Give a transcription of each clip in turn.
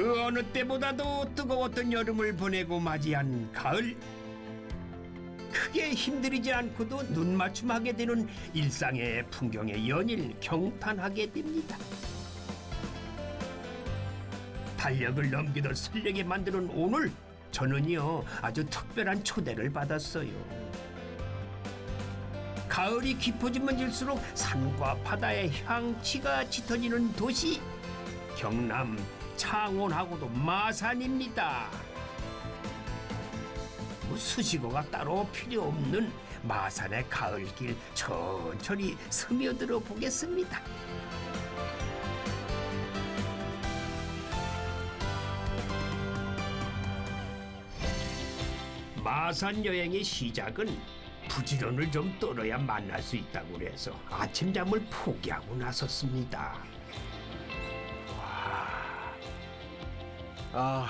그 어느 때보다도 뜨거웠던 여름을 보내고 맞이한 가을 크게 힘들이지 않고도 눈 맞춤하게 되는 일상의 풍경에 연일 경탄하게 됩니다. 달력을 넘기듯 설레게 만드는 오늘 저는요 아주 특별한 초대를 받았어요. 가을이 깊어지면 질수록 산과 바다의 향취가 짙어지는 도시 경남 창원하고도 마산입니다. 뭐 수식어가 따로 필요 없는 마산의 가을길 천천히 스며들어 보겠습니다. 마산 여행의 시작은 부지런을 좀 떨어야 만날 수 있다고 그래서 아침잠을 포기하고 나섰습니다. 아,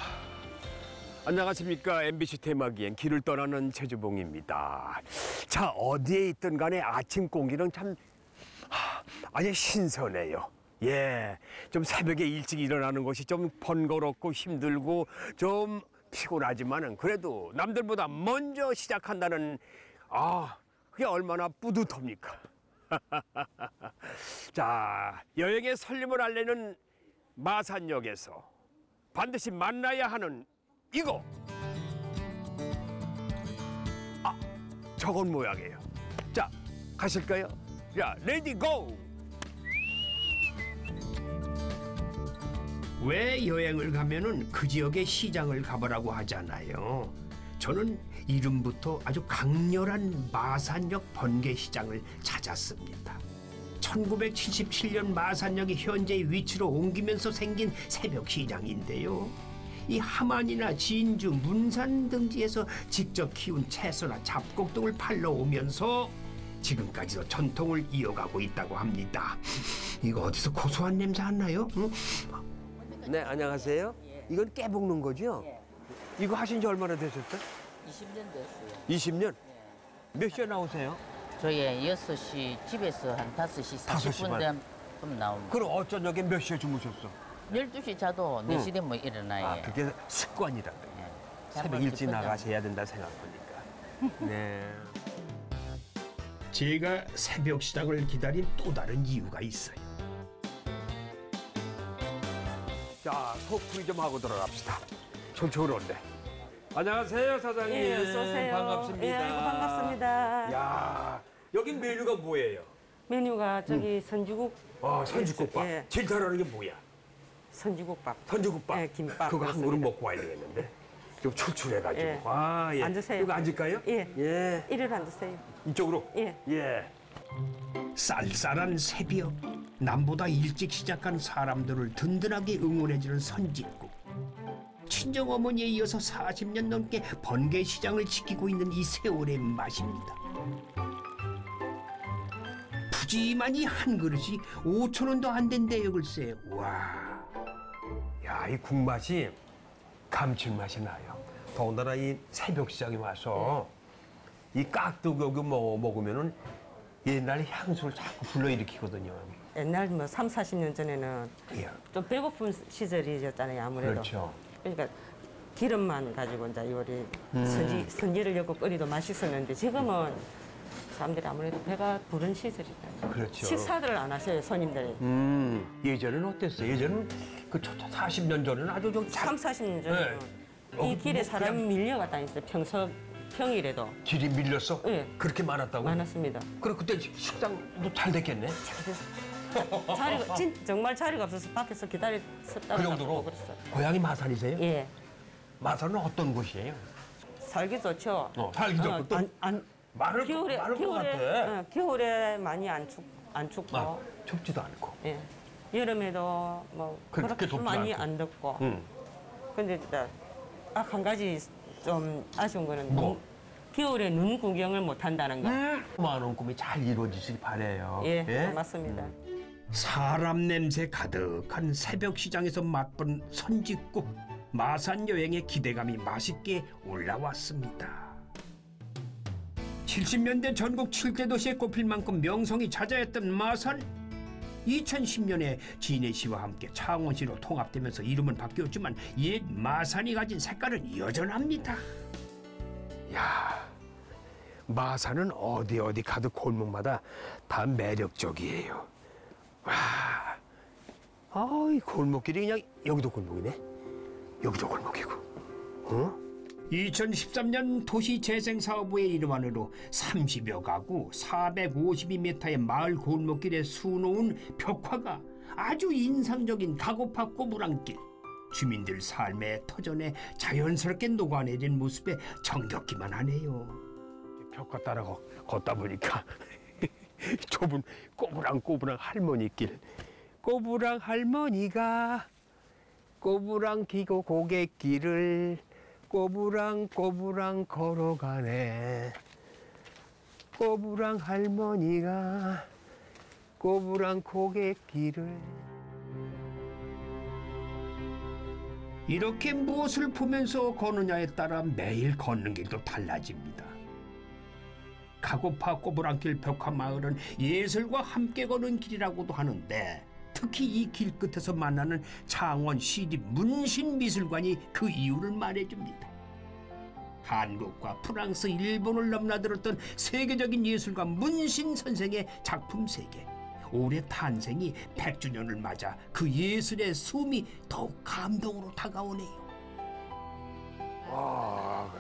안녕하십니까 MBC 테마기행 길을 떠나는 최주봉입니다. 자 어디에 있든 간에 아침 공기는 참 하, 아주 신선해요. 예, 좀 새벽에 일찍 일어나는 것이 좀 번거롭고 힘들고 좀 피곤하지만은 그래도 남들보다 먼저 시작한다는 아 그게 얼마나 뿌듯합니까? 자 여행의 설렘을 알리는 마산역에서 반드시 만나야 하는 이거. 아, 저건 모양이에요. 자, 가실까요? 자, ready go! 왜 여행을 가면은 그 지역의 시장을 가보라고 하잖아요. 저는 이름부터 아주 강렬한 마산역 번개시장을 찾았습니다. 1977년 마산역이 현재 위치로 옮기면서 생긴 새벽 시장인데요. 이 함안이나 진주, 문산 등지에서 직접 키운 채소나 잡곡 등을 팔러 오면서 지금까지도 전통을 이어가고 있다고 합니다. 이거 어디서 고소한 냄새 안 나요? 응? 네, 안녕하세요. 이건 깨볶는 거죠? 예. 이거 하신 지 얼마나 되셨어요? 20년 됐어요. 20년? 몇 시에 나오세요? 저희 6시 집에서 한 5시 다섯 시 40분 반. 되면 좀 나옵니다. 그럼 어쩌녁에 몇 시에 주무셨어? 12시 자도 4시 되면 일어나요. 아, 그게 습관이라. 예. 새벽 일찍. 나가셔야 된다 생각하니까. 네. 제가 새벽 시장을 기다린 또 다른 이유가 있어요. 자, 속풀이 좀 하고 들어갑시다. 촌촌한데. 안녕하세요, 사장님. 예, 어서 오세요. 반갑습니다. 예, 아이고, 반갑습니다. 야, 여긴 메뉴가 뭐예요? 메뉴가 저기 선주국, 아, 선지국밥. 예. 제일 잘하는 게 뭐야? 선주국밥. 선지국밥. 예, 김밥 그거 한. 그릇 먹고 와야 되겠는데. 좀 출출해가지고. 예. 아, 예. 앉으세요. 여기 앉을까요? 예. 예. 이리로 앉으세요. 이쪽으로. 예. 예. 쌀쌀한 새벽 남보다 일찍 시작한 사람들을 든든하게 응원해주는 선짓국 친정 어머니에 이어서 40년 넘게 번개 시장을 지키고 있는 이 세월의 맛입니다. 푸짐하니 한 그릇이 5천 원도 안 된대요 글쎄. 와. 야, 이 국맛이 감칠맛이 나요. 더군다나 이 새벽 시장에 와서 이 깍두기 먹, 먹으면은 옛날 향수를 자꾸 불러일으키거든요. 옛날 뭐 3, 40년 전에는 예. 좀 배고픈 시절이었잖아요, 아무래도. 그렇죠. 그러니까 기름만 가지고 이제 요리 음. 선지, 선지를 넣고 끓이도 맛있었는데 지금은 사람들이 아무래도 배가 부른 시절이다. 그렇죠. 식사들을 안 하셔요, 손님들이. 음, 예전에는 어땠어요? 예전은 그 40년 전에는 아주 좀 잘, 3, 40년 전에는 어, 이 길에 뭐 사람이 그냥- 밀려가 다녔어요. 평소, 평일에도. 길이 밀렸어? 예. 그렇게 많았다고? 많았습니다. 그럼 그때 식당도 잘 됐겠네? 자- 자리가 진, 정말 자리가 없어서 밖에서 기다렸었다고 그 정도로? 그랬어요. 고향이 마산이세요? 예, 마산은 어떤 곳이에요? 살기 좋죠. 어, 살기 좋고 또 안, 안, 많을, 겨울에 것 겨울에. 어, 겨울에 많이 안 축, 안 춥고, 아, 춥지도 않고. 예, 여름에도 뭐 그렇게 그렇게 많이 않고. 안 덥고. 응. 근데 딱한 가지 좀 아쉬운 거는 뭐? 눈- 겨울에 눈 구경을 못 한다는 거. 많은 꿈이 잘 이루어지길 바래요. 예, 맞습니다. 사람 냄새 가득한 새벽 시장에서 맛본 선짓국 마산 여행의 기대감이 맛있게 올라왔습니다. 70년대 전국 7대 도시에 꼽힐 만큼 명성이 자자했던 마산 2010년에 진해시와 함께 창원시로 통합되면서 이름은 바뀌었지만 옛 마산이 가진 색깔은 여전합니다. 야, 마산은 어디 어디 가도 골목마다 다 매력적이에요. 와, 아이 골목길이 그냥 여기도 골목이네. 여기도 골목이고. 어? 2013년 도시재생사업부의 안으로 30여 가구 452m의 마을 골목길에 수놓은 벽화가 아주 인상적인 가고파 꼬부랑길 주민들 삶의 터전에 자연스럽게 녹아내린 모습에 정겹기만 하네요. 벽화 따라 걷- 걷다 보니까 좁은 꼬부랑꼬부랑 할머니 길. 꼬부랑 할머니가 꼬부랑 기고 고갯길을 꼬부랑 꼬부랑 걸어가네. 꼬부랑 할머니가 꼬부랑 고갯길을 이렇게 무엇을 보면서 걷느냐에 따라 매일 걷는 길도 달라집니다. 가고파 꼬부랑길 벽화 마을은 예술과 함께 걷는 길이라고도 하는데 특히 이 길 끝에서 만나는 창원 시립 문신미술관이 그 이유를 말해줍니다. 한국과 프랑스, 일본을 넘나들었던 세계적인 예술가 문신 선생의 작품 세계. 올해 탄생이 100주년을 맞아 그 예술의 숨이 더욱 감동으로 다가오네요. 와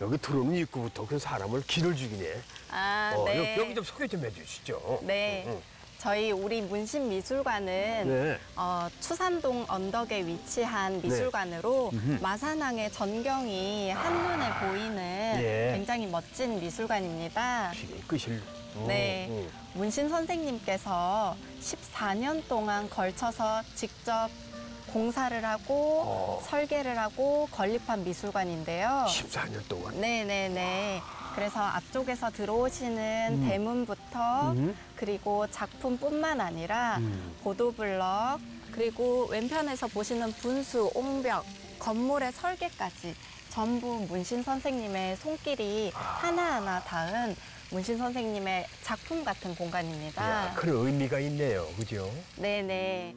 여기 들어오는 입구부터 그 사람을 길을 죽이네. 아, 어, 네. 여기, 여기 좀 소개 좀 해주시죠. 네. 응, 저희 우리 문신미술관은 네. 어, 추산동 언덕에 위치한 미술관으로 마산항의 전경이 한눈에 보이는 예. 굉장히 멋진 미술관입니다. 응. 끄실. 어, 네. 응. 문신 선생님께서 14년 동안 걸쳐서 직접 공사를 하고 어. 설계를 하고 건립한 미술관인데요. 14년 동안. 네네네. 그래서 앞쪽에서 들어오시는 대문부터 음. 그리고 작품뿐만 아니라 음. 보도블럭 그리고 왼편에서 보시는 분수, 옹벽, 건물의 설계까지 전부 문신 선생님의 손길이 하나하나 닿은 문신 선생님의 작품 같은 공간입니다. 야, 그런 의미가 있네요. 그죠? 네네.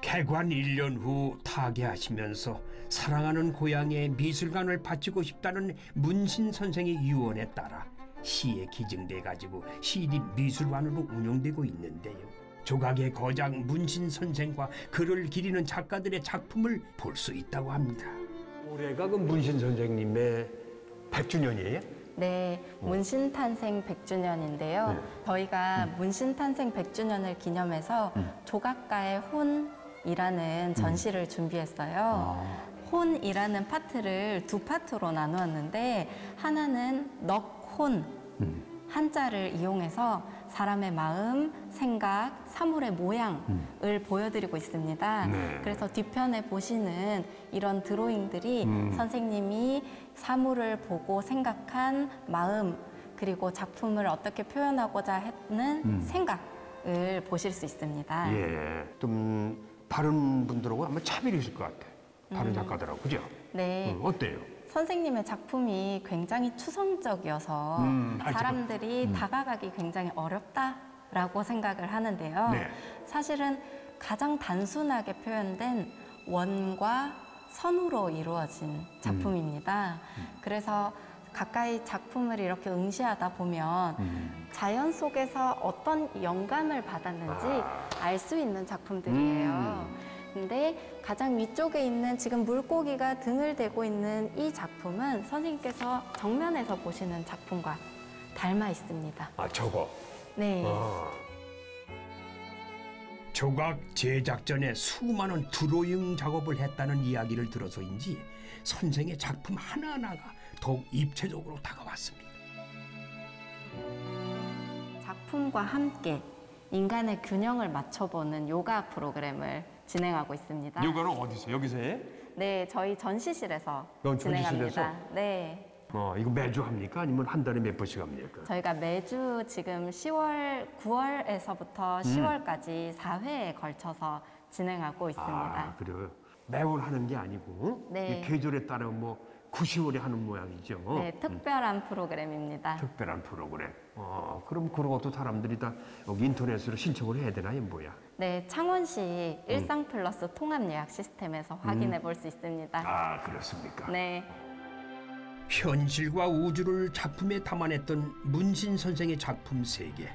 개관 1년 후 타계하시면서 사랑하는 고향에 미술관을 바치고 싶다는 문신 선생의 유언에 따라 시에 기증돼 가지고 시립 미술관으로 운영되고 있는데요. 조각의 거장 문신 선생과 글을 기리는 작가들의 작품을 볼 수 있다고 합니다. 올해가 그 문신 선생님의 100주년이에요? 네, 문신 탄생 100주년인데요. 네. 저희가 문신 탄생 100주년을 기념해서 조각가의 혼이라는 전시를 준비했어요. 혼이라는 파트를 두 파트로 나누었는데 하나는 넉 혼 한자를 이용해서 사람의 마음, 생각, 사물의 모양을 보여드리고 있습니다. 네. 그래서 뒤편에 보시는 이런 드로잉들이 선생님이 사물을 보고 생각한 마음 그리고 작품을 어떻게 표현하고자 했는 생각을 보실 수 있습니다. 예. 좀 다른 분들하고 아마 차별이 있을 것 같아. 다른 작가들하고. 그죠? 네. 응, 어때요? 선생님의 작품이 굉장히 추상적이어서 음. 사람들이 다가가기 굉장히 어렵다라고 생각을 하는데요. 네. 사실은 가장 단순하게 표현된 원과 선으로 이루어진 작품입니다. 그래서 가까이 작품을 이렇게 응시하다 보면 자연 속에서 어떤 영감을 받았는지 알수 있는 작품들이에요. 근데 가장 위쪽에 있는 지금 물고기가 등을 대고 있는 이 작품은 선생님께서 정면에서 보시는 작품과 닮아 있습니다. 아, 저거. 네. 아. 조각 제작 전에 수많은 드로잉 작업을 했다는 이야기를 들어서인지 선생의 작품 하나하나가 더욱 입체적으로 다가왔습니다. 작품과 함께 인간의 균형을 맞춰보는 요가 프로그램을 진행하고 있습니다. 요가는 어디서? 여기서 해? 네, 저희 전시실에서 넌 진행합니다. 전시실에서? 네. 어, 이거 매주 합니까? 아니면 한 달에 몇 번씩 합니까? 저희가 매주 지금 10월, 9월에서부터 10월까지 4회에 걸쳐서 진행하고 있습니다. 아, 그래요. 매월 하는 게 아니고 네. 이 계절에 따라 뭐 9, 10월에 하는 모양이죠. 네, 특별한 프로그램입니다. 특별한 프로그램. 어, 그럼 그런 것도 사람들이 다 여기 인터넷으로 신청을 해야 되나요, 뭐야? 네, 창원시 일상 플러스 통합 예약 시스템에서 확인해 볼 수 있습니다. 아, 그렇습니까? 네. 현실과 우주를 작품에 담아냈던 문신 선생의 작품 세개올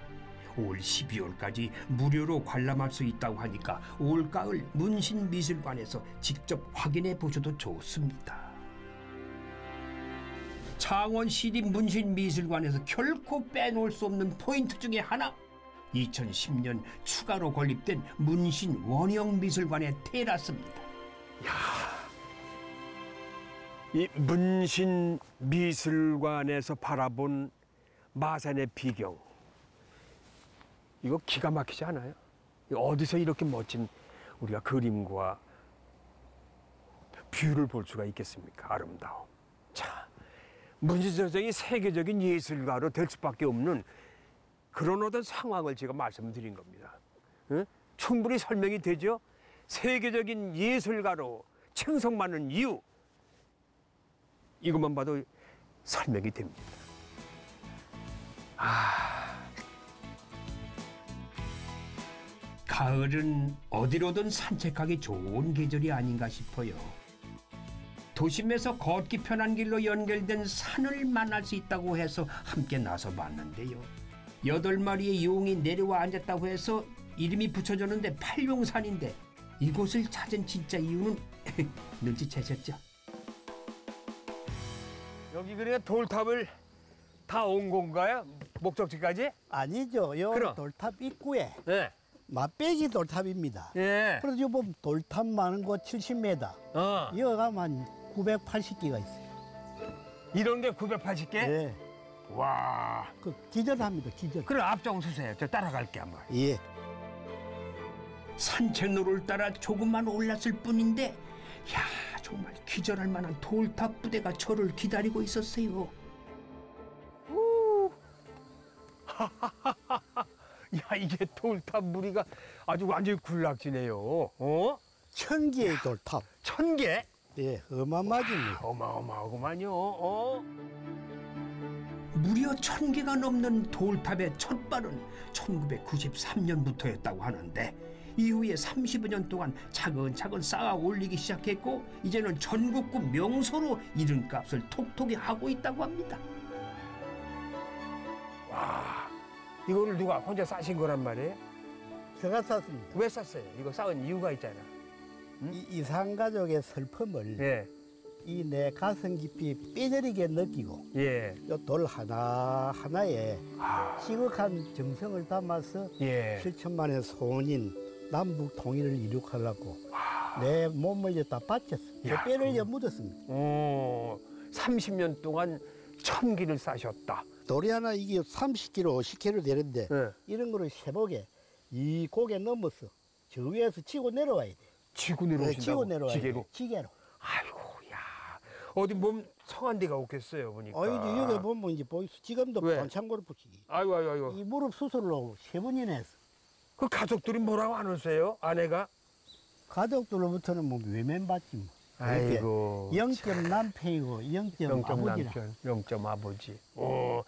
12월까지 무료로 관람할 수 있다고 하니까 올가을 문신미술관에서 직접 확인해 보셔도 좋습니다. 창원 시립 문신미술관에서 결코 빼놓을 수 없는 포인트 중에 하나 2010년 추가로 건립된 문신 원형 미술관의 테라스입니다. 이 문신 미술관에서 바라본 마산의 비경. 이거 기가 막히지 않아요? 어디서 이렇게 멋진 우리가 그림과 view를 볼 수가 있겠습니까? 아름다워. 자, 문신 선생이 세계적인 예술가로 될 수밖에 없는 그런 어떤 상황을 제가 말씀드린 겁니다. 응? 충분히 설명이 되죠? 세계적인 예술가로 칭송받는 이유. 이것만 봐도 설명이 됩니다. 가을은 어디로든 산책하기 좋은 계절이 아닌가 싶어요. 도심에서 걷기 편한 길로 연결된 산을 만날 수 있다고 해서 함께 나서 봤는데요. 여덟 마리의 용이 내려와 앉았다고 해서 이름이 붙여졌는데 팔룡산인데 이곳을 찾은 진짜 이유는 눈치채셨죠? 여기 그래 돌탑을 다 온 건가요? 목적지까지? 아니죠. 요 그럼. 돌탑 입구에 네. 맛배기 돌탑입니다. 예. 그래서 요 보면 돌탑 많은 곳 70m. 어. 이거 가면 한 980개가 있어요. 이런 게 980개? 예. 와. 그 기절합니다. 기절. 그럼 앞장 서세요. 저 따라갈게 한번. 예. 산책로를 따라 조금만 올랐을 뿐인데 야 정말 기절할 만한 돌탑 부대가 저를 기다리고 있었어요. 야 이게 돌탑 무리가 아주 완전히 군락지네요. 어? 천 개의 돌탑. 천 개? 예. 어마어마하죠. 어마어마하구만요. 어? 무려 천 개가 넘는 돌탑의 첫 발은 1993년부터였다고 하는데 이후에 30여 년 동안 차근차근 쌓아 올리기 시작했고 이제는 전국구 명소로 이름값을 톡톡히 하고 있다고 합니다. 와. 이거를 누가 혼자 싸신 거란 말이에요? 제가 쌌습니다. 왜 쌌어요? 이거 쌓은 이유가 있잖아. 이 이산 가족의 슬픔을 예. 이 내 가슴 깊이 삐저리게 느끼고 예. 요돌 하나 하나에 아. 시극한 정성을 담아서 예. 7천만의 소원인 남북 통일을 이룩하려고 내 몸을 여기다 바쳤어. 내 야, 뼈를 그- 여 묻었습니다. 어. 30년 동안 천 기를 싸셨다. 돌이 하나 이게 30kg, 10kg 되는데 예. 이런 거를 세복에 이 고개 넘어서 저 위에서 치고 내려와야 돼. 네, 내려오신다고. 치고 내려와야 지게로. 돼. 기계로. 아이고, 야. 어디 몸 성한 데가 없겠어요, 보니까. 어이 여기 보면 이제 보이소. 지금도 왜? 반창고를 붙이기. 아이고, 아이고, 아이고. 이 무릎 수술로 세 번이나 했어. 그 가족들이 뭐라고 안 하세요? 아내가? 가족들로부터는 뭐 외면 받지 뭐. 아이고. 영점 남편이고 영점 영점 아버지라. 남편, 영점 아버지. 어.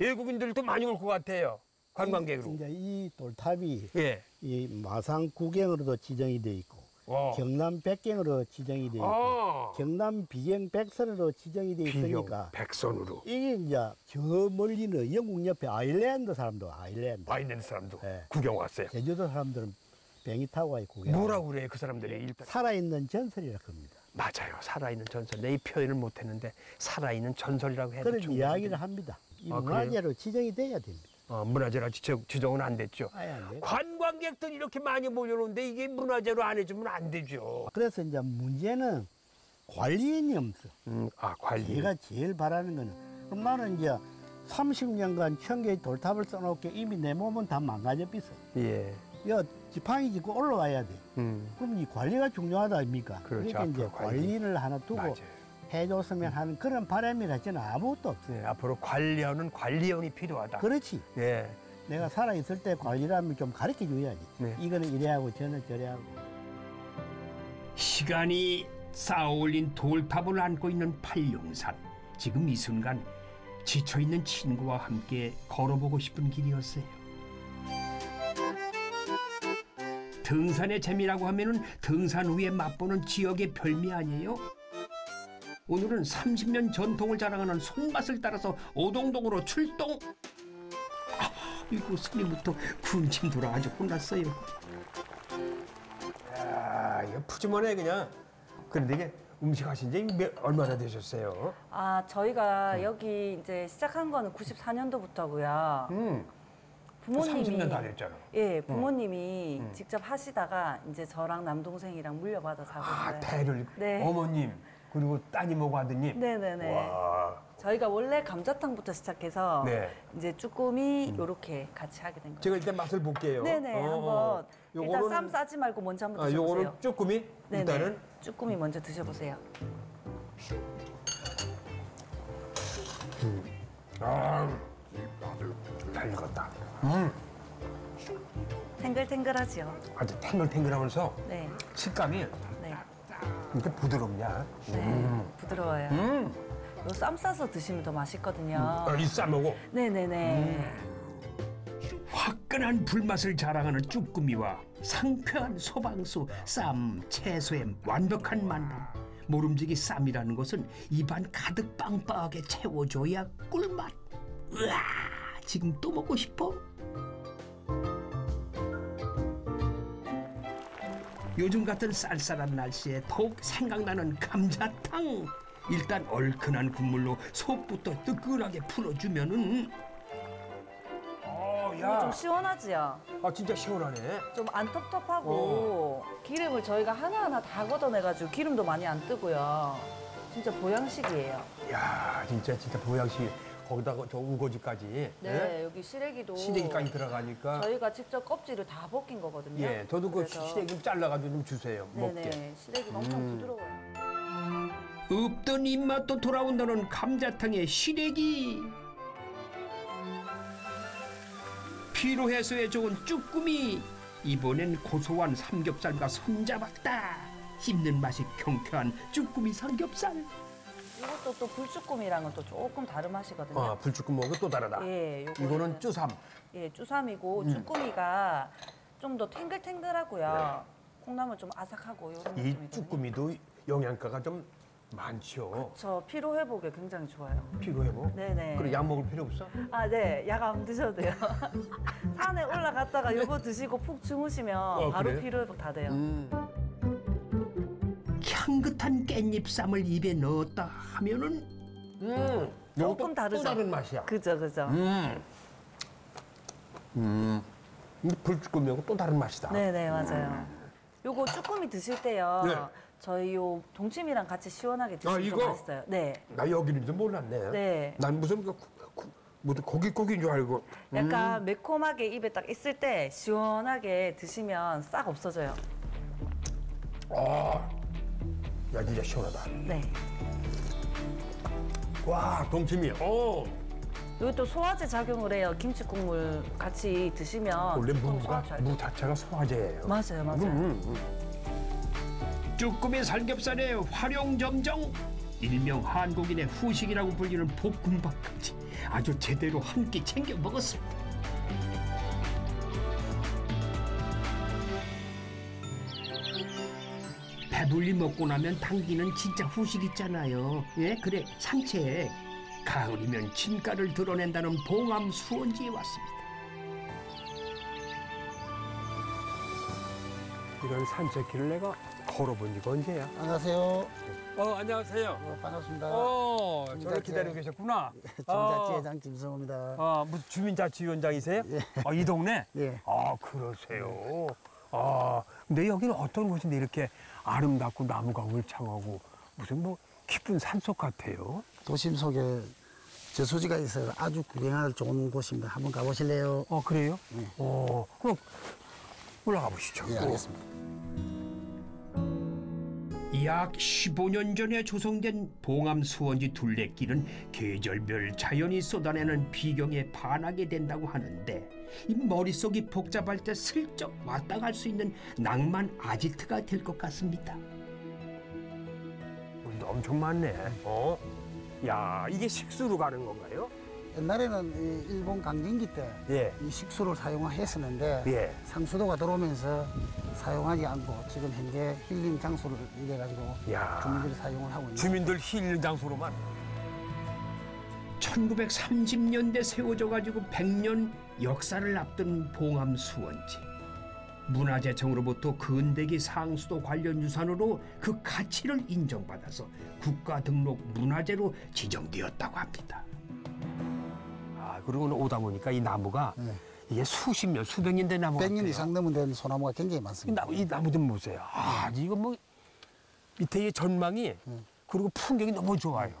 외국인들도 많이 올 것 같아요. 관광객으로. 이제 이 돌탑이 예. 이 마산 구경으로도 지정이 돼 있고 어. 경남 백경으로 지정이 돼 있고 어. 경남 비경 백선으로 지정이 돼 있으니까 백선으로 이게 이제 저 멀리는 영국 옆에 아일랜드 사람도 아일랜드 와 있는 사람도 네. 구경 왔어요. 제주도 사람들은 비행기 타고 와요 구경 뭐라고 그래요, 그 사람들이? 일단 살아있는 전설이라 합니다 맞아요. 살아있는 전설. 내 이 표현을 못했는데 살아있는 전설이라고 해도 그런 이야기를 합니다 이 아, 문화재로 지정이 돼야 됩니다 어, 문화재라 지정, 지정 은 안 됐죠. 안 관광객들 이렇게 많이 모여오는데 이게 문화재로 안 해주면 안 되죠. 그래서 이제 문제는 관리인이 없어 음, 아 관리. 제가 제일 바라는 거는 나는 이제 30년간 천 개의 돌탑을 써놓게 이미 내 몸은 다 망가져 있어. 예. 야, 지팡이 짚고 올라와야 돼. 음, 그럼 이 관리가 중요하다 아닙니까? 그렇죠. 러니까 이제 관리. 관리를 하나 두고 맞아요. 해줬으면 하는 그런 바람이라 저는 아무것도 없어. 네, 앞으로 관리하는 관리원이 필요하다. 그렇지. 예. 내가 살아있을 때 관리라면 좀 가르쳐 줘야지. 네. 이거는 이래 하고 저는 저래 하고. 시간이 쌓아올린 돌탑을 안고 있는 팔룡산. 지금 이 순간 지쳐있는 친구와 함께 걸어보고 싶은 길이었어요. 등산의 재미라고 하면 은 등산 후에 맛보는 지역의 별미 아니에요? 오늘은 30년 전통을 자랑하는 손맛을 따라서 오동동으로 출동. 아, 이거 손님부터 군침 돌아 아주 혼났어요. 아, 이거 푸짐하네 그냥. 그런데 이게 음식 하신 지 몇- 얼마나 되셨어요? 아, 저희가 여기 이제 시작한 거는 94년도부터고요. 음, 부모님이 30년 다 됐잖아. 예, 부모님이 직접 하시다가 이제 저랑 남동생이랑 물려받아서 하고 아, 있어요. 대를 네. 어머님 그리고 따님하고 아드님. 네네네. 와, 저희가 원래 감자탕부터 시작해서 네. 이제 쭈꾸미 요렇게 같이 하게 된 거예요. 제가 일단 맛을 볼게요. 네네, 어, 한번 일단 요거는- 쌈 싸지 말고 먼저 한번 아, 드셔보세요. 요거는 쭈꾸미 네네. 일단은 쭈꾸미 먼저 드셔보세요. 아, 잘 익었다. 음, 탱글탱글하지요. 아주 탱글탱글하면서 네, 식감이 네, 이렇게 부드럽냐? 네, 부드러워요. 음, 요쌈 싸서 드시면 더 맛있거든요. 아, 이 쌈하고 네네네. 화끈한 불맛을 자랑하는 쭈꾸미와 상쾌한 소방수, 쌈, 채소의 완벽한 만남. 모름지기 쌈이라는 것은 입안 가득 빵빵하게 채워줘야 꿀맛. 으아, 지금 또 먹고 싶어? 요즘 같은 쌀쌀한 날씨에 더욱 생각나는 감자탕. 일단 얼큰한 국물로 속부터 뜨끈하게 풀어주면은 어, 야, 좀 시원하지요? 아 진짜 시원하네. 좀 안 텁텁하고 기름을 저희가 하나하나 다 걷어내가지고 기름도 많이 안 뜨고요. 진짜 보양식이에요. 야, 진짜 진짜 보양식 거기다가 저 우거지까지. 네, 여기 시래기도 시래기까지 들어가니까. 저희가 직접 껍질을 다 벗긴 거거든요. 예, 저도 그 그래서- 시래기 좀 잘라가지고 좀 주세요. 먹게. 네네, 시래기가 엄청 음. 부드러워요. 없던 입맛도 돌아온다는 감자탕의 시래기 피로 해소에 좋은 쭈꾸미 이번엔 고소한 삼겹살과 손잡았다 씹는 맛이 경쾌한 쭈꾸미 삼겹살 이것도 또 불쭈꾸미랑은 또 조금 다른 맛이거든요. 아, 불쭈꾸 먹고 또 다르다. 예, 요거는- 이거는 쭈삼. 예, 쭈삼이고 쭈꾸미가 좀 더 탱글탱글하고요. 콩나물 좀 아삭하고 이런 이 느낌이거든요. 쭈꾸미도 영양가가 좀 많죠. 저 피로 회복에 굉장히 좋아요. 피로 회복. 네네. 그래 약 먹을 필요 없어? 아, 네. 약 안 드셔도 돼요. 산에 올라갔다가 요거 드시고 푹 주무시면 바로 그래요? 피로 회복 다 돼요. 음. 향긋한 깻잎쌈을 입에 넣었다 하면은 음. 조금 다르죠? 또 다른 맛이야. 그죠, 그죠. 음. 음. 근데 불쭈꾸미하고 또 다른 맛이다. 네 네, 맞아요. 요거 쭈꾸미 드실 때요. 네. 저희 요 동치미랑 같이 시원하게 드시면 아, 이거? 맛있어요. 네. 나 여기는지 몰랐네. 네. 난 무슨 그, 구- 무슨 고기 고기인 줄 알고. 약간 매콤하게 입에 딱 있을 때 시원하게 드시면 싹 없어져요. 아, 야 진짜 시원하다. 네. 와 동치미. 어, 이것도 소화제 작용을 해요. 김치 국물 같이 드시면 원래 또 무가 무 자체가 소화제예요. 맞아요, 맞아요. 음, 음. 쭈꾸미 삼겹살의 활용점정 일명 한국인의 후식이라고 불리는 볶음밥까지 아주 제대로 한 끼 챙겨 먹었습니다. 배불리 먹고 나면 당기는 진짜 후식 있잖아요. 예, 그래 산책. 가을이면 진가를 드러낸다는 봉암 수원지에 왔습니다. 이런 산책길을 내가 걸어본 지가 언제야? 안녕하세요. 어 안녕하세요. 어, 반갑습니다. 어 저를. 기다리고 계셨구나. 정자지회장 김성호입니다. 아 무슨 주민자치위원장이세요? 아, 이 동네? 예. 아 그러세요. 아 근데 여기는 어떤 곳인데 이렇게 아름답고 나무가 울창하고 무슨 뭐 깊은 산속 같아요. 도심 속에 저수지가 있어서 아주 구경할 좋은 곳입니다. 한번 가보실래요? 어 그래요? 네. 어 그럼 올라가 보시죠. 예, 알겠습니다. 약 15년 전에 조성된 봉암 수원지 둘레길은 계절별 자연이 쏟아내는 비경에 반하게 된다고 하는데 이 머릿속이 복잡할 때 슬쩍 왔다 갈 수 있는 낭만 아지트가 될 것 같습니다. 엄청 많네. 어? 야, 이게 식수로 가는 건가요? 옛날에는 이 일본 강진기 때이 예. 식수를 사용했었는데 예. 상수도가 들어오면서 사용하지 않고 지금 현재 힐링 장소를 이래 가지고 야. 주민들이 사용을 하고 있는 주민들 힐링 장소로만. 1930년대 세워져 가지고 100년 역사를 앞둔 봉암 수원지. 문화재청으로부터 근대기 상수도 관련 유산으로 그 가치를 인정받아서 국가 등록 문화재로 지정되었다고 합니다. 아, 그리고 오다 보니까 이 나무가 네. 이게 수십 년, 수백 년 된 나무 100년 같아요. 이상 넘은 된 소나무가 굉장히 이 많습니다. 나무, 이 나무 좀 보세요. 아, 이거 뭐 밑에 이 전망이 그리고 풍경이 너무 좋아요.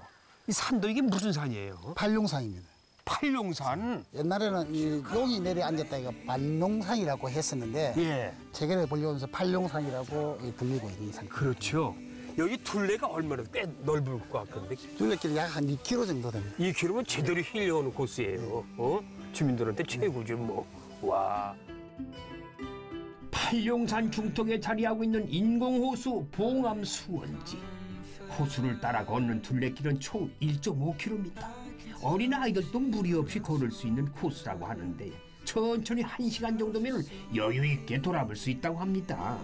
이 산도 이게 무슨 산이에요? 팔룡산입니다. 팔룡산. 옛날에는 이 여기 내려 앉았다 이가 반룡산이라고 했었는데 예. 최근에 보려면서 팔룡산이라고 이 들리고 있는 산. 그렇죠. 여기 둘레가 얼마나 꽤 넓을 것 같은데 둘레길이 약 한 2km 정도 됩니다. 이 길이면 제대로 힐려오는 코스예요. 어? 주민들한테 최고죠 뭐. 와. 팔룡산 중턱에 자리하고 있는 인공호수 봉암 수원지. 호수를 따라 걷는 둘레길은 총 1.5km. 어린 아이들도 무리 없이 걸을 수 있는 코스라고 하는데 천천히 한시간 정도면 여유 있게 돌아볼 수 있다고 합니다.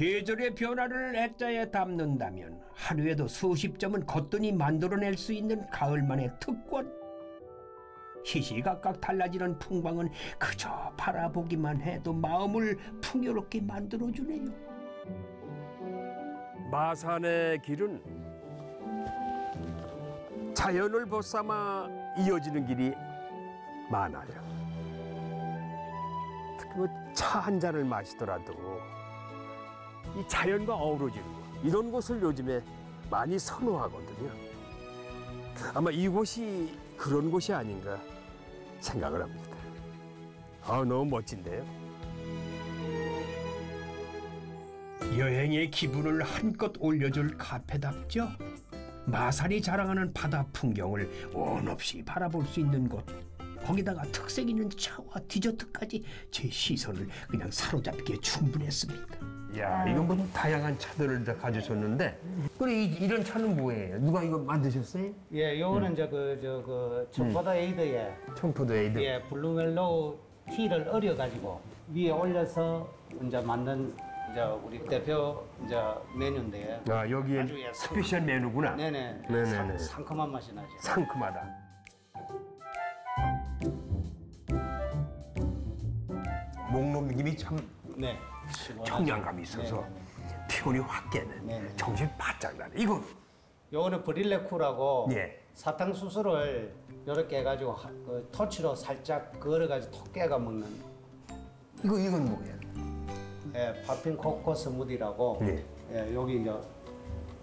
계절의 변화를 액자에 담는다면 하루에도 수십 점은 거뜬히 만들어낼 수 있는 가을만의 특권. 시시각각 달라지는 풍광은 그저 바라보기만 해도 마음을 풍요롭게 만들어주네요. 마산의 길은 자연을 벗삼아 이어지는 길이 많아요. 특히 뭐 차 한 잔을 마시더라도 이 자연과 어우러지는 곳 이런 곳을 요즘에 많이 선호하거든요. 아마 이곳이 그런 곳이 아닌가 생각을 합니다. 아 너무 멋진데요. 여행의 기분을 한껏 올려줄 카페답죠. 마산이 자랑하는 바다 풍경을 원 없이 바라볼 수 있는 곳. 거기다가 특색 있는 차와 디저트까지 제 시선을 그냥 사로잡기에 충분했습니다. 야, 이건 뭐 다양한 차들을 다 가지셨는데, 그래 이, 이런 차는 뭐예요? 누가 이거 만드셨어요? 예, 요거는 이제 그, 저, 그, 청포도 에이드에, 청포도 에이드. 예, blue mallow tea를 얼려 가지고 위에 올려서 이제 만든 이제 우리 대표 이제 메뉴인데. 아, 여기에 아주 예, special 메뉴구나. 네네. 네네네. 상, 상큼한 맛이 나죠. 상큼하다. 목 넘김이 참 네. 청량감이 있어서. 피곤이 확 깨는, 네네. 정신 바짝 나는. 이거 요거는 브릴레쿠라고 예. 사탕수수를 이렇게 해가지고 하- 그 토치로 살짝 그어가지고 톡 깨가 먹는 이거 이건 뭐예요? 예, 파핀 코코 스무디라고 예. 예, 여기 이제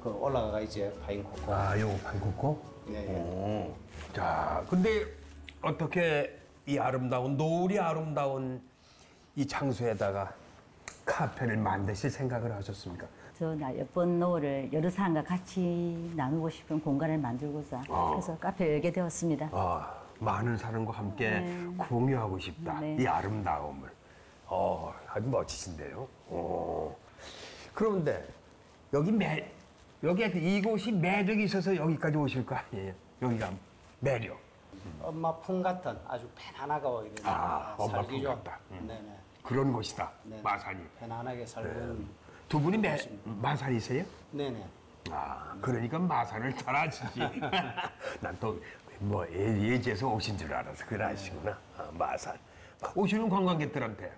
그 올라가가 이제 파인 코코 아, 요거 반코코. 예, 예. 오. 자, 근데 어떻게 이 아름다운 노을이 아름다운 이 장소에다가 카페를 만드실 생각을 하셨습니까? 저나 예쁜 노을을 여러 사람과 같이 나누고 싶은 공간을 만들고자 아. 그래서 카페를 열게 되었습니다. 아, 많은 사람과 함께 공유하고 싶다. 네. 이 아름다움을. 어, 아주 멋지신데요. 어. 그런데 여기 매 여기 그 이곳이 매력이 있어서 여기까지 오실 거 아니에요? 여기가 매력. 엄마 품 같은 아주 편안하고 이런 아, 엄마 살기 품. 같다. 음. 네네. 그런 곳이다. 네. 마산이. 편안하게 살고 두 분이 매, 마산이세요? 네네. 아, 그러니까 마산을 잘 아시지. 난 또 뭐 예지에서 오신 줄 알아서 그래 아시구나. 아, 마산. 오시는 관광객들한테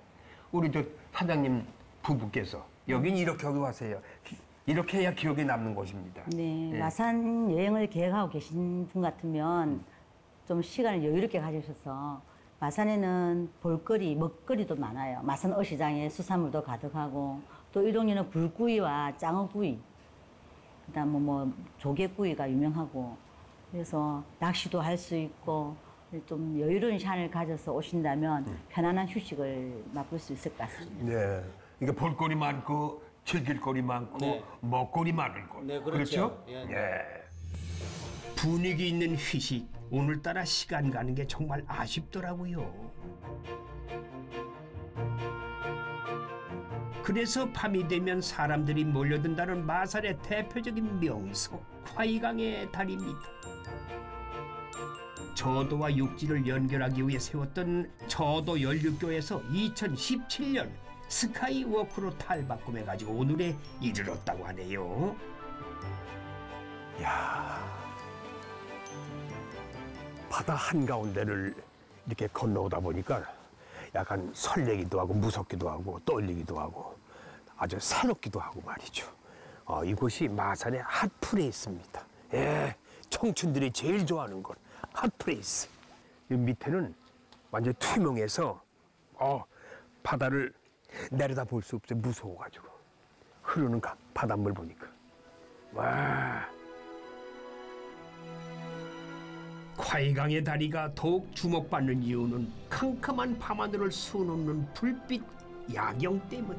우리 저 사장님 부부께서 여긴 이렇게 여기 와세요. 이렇게 해야 기억에 남는 곳입니다. 네, 예. 마산 여행을 계획하고 계신 분 같으면 좀 시간을 여유롭게 가지셔서 마산에는 볼거리, 먹거리도 많아요. 마산 어시장에 수산물도 가득하고 또 일용이는 불구이와 짱어구이, 그다음 뭐, 뭐 조개구이가 유명하고 그래서 낚시도 할 수 있고 좀 여유로운 시간을 가져서 오신다면 편안한 휴식을 맛볼 수 있을 것 같습니다. 네. 그러니까 볼거리 많고 즐길 거리 많고 네. 먹거리 많은 곳. 네, 그렇죠. 예, 네. 예. 분위기 있는 휴식. 오늘따라 시간 가는 게 정말 아쉽더라고요. 그래서 밤이 되면 사람들이 몰려든다는 마산의 대표적인 명소 화이강의 다리입니다. 저도와 육지를 연결하기 위해 세웠던 저도 연륙교에서 2017년 skywalk로 탈바꿈해 가지고 오늘에 이르렀다고 하네요. 야 바다 한가운데를 이렇게 건너오다 보니까 약간 설레기도 하고 무섭기도 하고 떨리기도 하고 아주 새롭기도 하고 말이죠. 어, 이곳이 마산의 hot place입니다. 예, 청춘들이 제일 좋아하는 곳 hot place. 이 밑에는 완전 투명해서 어, 바다를 내려다 볼 수 없어요. 무서워가지고 흐르는 가- 바닷물 보니까 와. 화이강의 다리가 더욱 주목받는 이유는 캄캄한 밤하늘을 수놓는 불빛 야경 때문.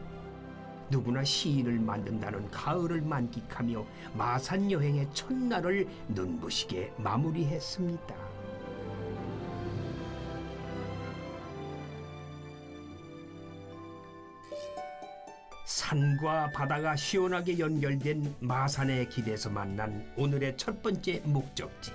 누구나 시인을 만든다는 가을을 만끽하며 마산 여행의 첫날을 눈부시게 마무리했습니다. 산과 바다가 시원하게 연결된 마산의 길에서 만난 오늘의 첫 번째 목적지.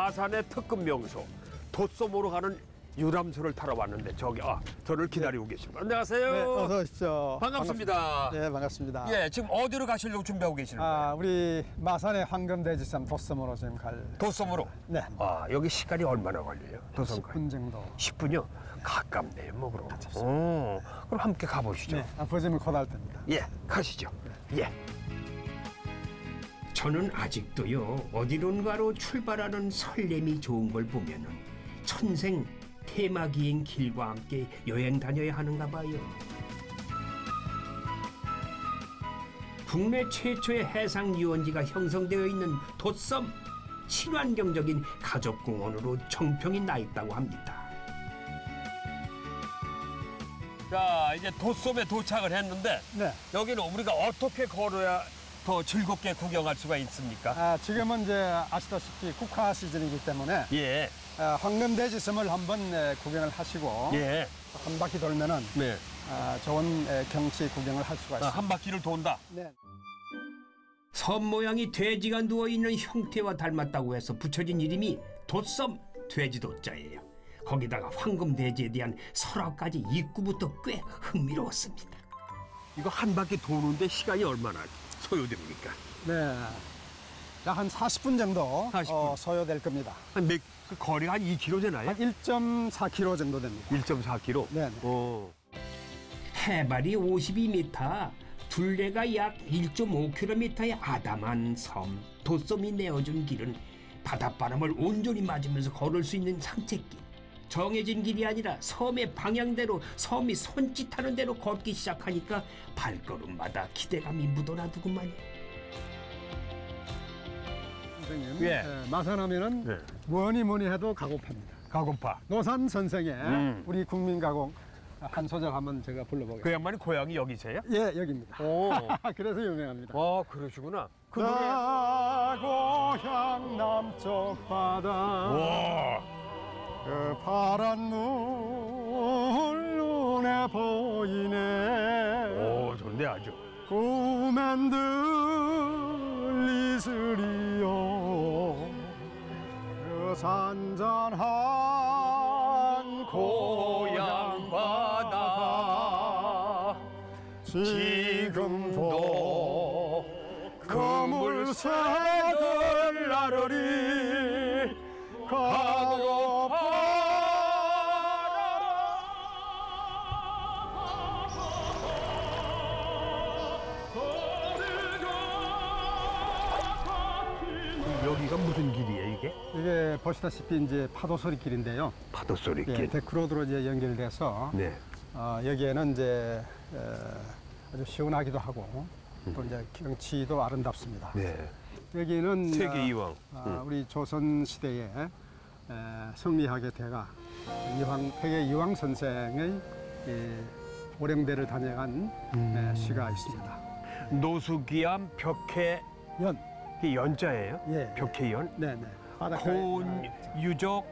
마산의 특급 명소 도섬으로 가는 유람선을 타러 왔는데 저기 아 저를 기다리고 계십니다. 안녕하세요. 네, 어서 오십시오. 반갑습니다. 반갑- 네, 반갑습니다. 예, 지금 어디로 가시려고 준비하고 계시는 거예요? 아, 우리 마산의 황금대지섬 도섬으로 지금 갈. 도섬으로. 네. 아 여기 시간이 얼마나 걸려요? 도섬까지? 10분 정도. 10분요? 가깝네요, 뭐 그럼. 어, 그럼 함께 가보시죠. 네, 아버지는 곧할 때입니다. 예, 가시죠. 예. 저는 아직도요 어디론가로 출발하는 설렘이 좋은 걸 보면은 천생 테마기행 길과 함께 여행 다녀야 하는가 봐요. 국내 최초의 해상 유원지가 형성되어 있는 돛섬 친환경적인 가족공원으로 정평이 나 있다고 합니다. 자, 이제 도섬에 도착을 했는데 네. 여기는 우리가 어떻게 걸어야 더 즐겁게 구경할 수가 있습니까? 아, 지금은 이제 아시다시피 국화 시즌이기 때문에 예, 아, 황금대지섬을 한번 네, 구경을 하시고 예, 한 바퀴 돌면은 네. 아, 좋은 에, 경치 구경을 할 수가 아, 있습니다. 한 바퀴를 돈다. 네. 섬 모양이 돼지가 누워 있는 형태와 닮았다고 해서 붙여진 이름이 돛섬 돼지도자예요. 거기다가 황금 돼지에 대한 설화까지 입구부터 꽤 흥미로웠습니다. 이거 한 바퀴 도는데 시간이 얼마나 소요됩니까? 네. 약 한 40분 정도 40분. 어, 소요될 겁니다. 한 몇, 그 거리가 한 2km 되나요? 한 1.4km 정도 됩니다. 1.4km. 네. 어. 해발이 52m, 둘레가 약 1.5km의 아담한 섬 돛섬이 내어준 길은 바닷바람을 온전히 맞으면서 걸을 수 있는 산책길. 정해진 길이 아니라 섬의 방향대로 섬이 손짓하는 대로 걷기 시작하니까 발걸음마다 기대감이 묻어나두구만요. 선생님, 예. 예, 마산하면은 네. 뭐니 뭐니 해도 가고파입니다. 가곰파. 노산 선생의 음. 우리 국민 가공 한 소절 한번 제가 불러보겠습니다. 그 양반이 고향이 여기세요? 예, 여기입니다. 오. 그래서 유명합니다. 아, 그러시구나. 그 노래. 나 고향 남쪽 바다 와. 그 파란 물 눈에 보이네. 오, 좋네, 아주. 꿈엔 들리스리요. 그 산잔한 고향 바다. 지금도 그물새 보시다시피 이제 파도 소리 길인데요. 파도 소리 예, 길. 데크로드로 이제 연결돼서 네. 어, 여기에는 이제 에, 아주 시원하기도 하고 또 이제 경치도 아름답습니다. 네. 여기는 세계 이왕. 아, 음. 우리 조선 시대의 에, 성리학의 대가 이황 폐계 이황 선생의 이, 오령대를 다녀간 음. 에, 시가 있습니다. 노수기암 벽해 연, 이 연자예요? 예, 벽해연? 네, 네. 바닷가에 곤 유적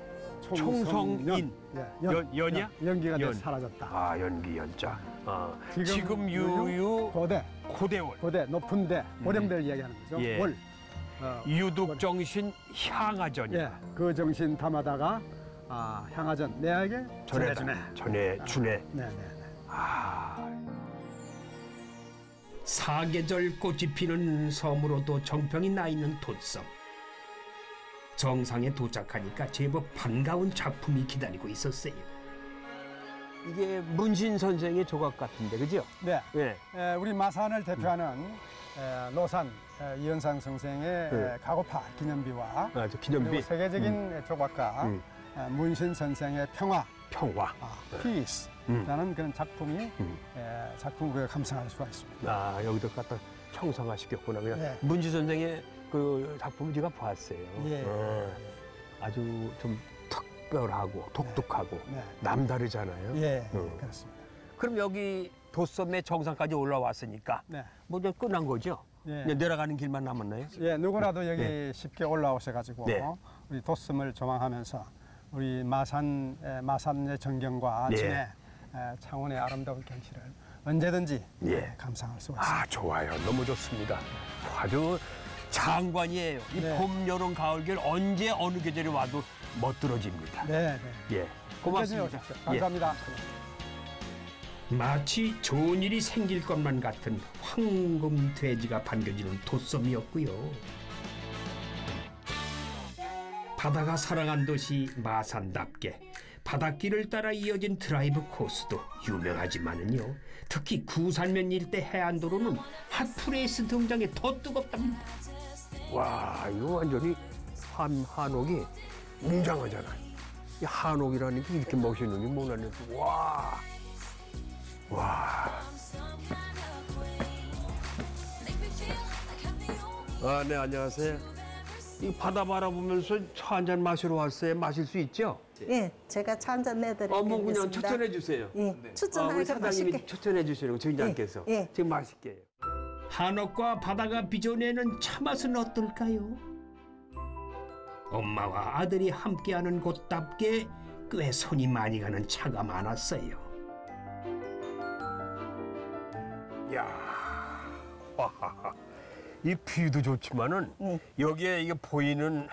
총성인. 예, 연- 연이야? 연기가 돼 연. 사라졌다. 아 연기 연자. 아, 지금 지금, 유유 고대, 고대월. 고대, 높은 대, 고령대를 이야기하는 거죠. 예. 월. 어, 유독 정신 향하전이다. 예, 그 정신 담아다가 아, 향하전 내에게 전해 주네. 전해 주네. 네, 네, 네. 사계절 꽃이 피는 섬으로도 정평이 나 있는 돛섬. 정상에 도착하니까 제법 반가운 작품이 기다리고 있었어요. 이게 문신 선생의 조각 같은데, 그죠? 네. 예. 에, 우리 마산을 대표하는 에, 노산 에, 이현상 선생의 네. 에, 가고파 기념비와 아, 저 그리고 기념비 세계적인 조각가 음. 에, 문신 선생의 평화, 평화. 아, 피스라는 그런 작품이 음. 에, 작품을 우리가 감상할 수가 있습니다. 아, 여기도 갖다 청상화시켰구나. 그냥 네. 문지 선생의 그 작품을 제가 봤어요. 예. 어, 아주 좀 특별하고 독특하고 네. 남다르잖아요. 예, 음. 그렇습니다. 그럼 여기 도섬의 정상까지 올라왔으니까 네. 뭐 이제 끝난 거죠? 예. 이제 내려가는 길만 남았나요? 예, 누구라도 여기 쉽게 올라오셔가지고 네. 우리 도섬을 조망하면서 우리 마산 에, 마산의 전경과 네. 진해 에, 창원의 아름다운 경치를 언제든지 예. 에, 감상할 수가 있습니다. 아 좋아요, 너무 좋습니다. 아주 장관이에요. 이 네. 봄, 여름, 가을, 겨울 언제 어느 계절에 와도 멋들어집니다. 네, 네. 예, 고맙습니다. 예. 감사합니다. 마치 좋은 일이 생길 것만 같은 황금 돼지가 반겨지는 돛섬이었고요. 바다가 사랑한 도시 마산답게 바닷길을 따라 이어진 드라이브 코스도 유명하지만은요. 특히 구산면 일대 해안도로는 hot place 등장에 더 뜨겁답니다. 와, 이거 완전히 한 한옥이 웅장하잖아. 이 한옥이라는 게 이렇게 멋있는 게 뭐라는 와, 와. 아, 네, 안녕하세요. 이 바다 바라보면서 차 한 잔 마시러 왔어요. 마실 수 있죠? 예, 제가 차 한 잔 내드리겠습니다. 어, 뭐 그냥 추천해 주세요. 예, 아, 우리 추천하니까 사장님이 맛있게. 추천해 주시는 거 주인장께서 예, 예. 지금 맛있게. 한옥과 바다가 빚어내는 차맛은 어떨까요? 엄마와 아들이 함께하는 곳답게 꽤 손이 많이 가는 차가 많았어요. 야, 와하하. 이 view도 좋지만은 응. 여기에 이게 보이는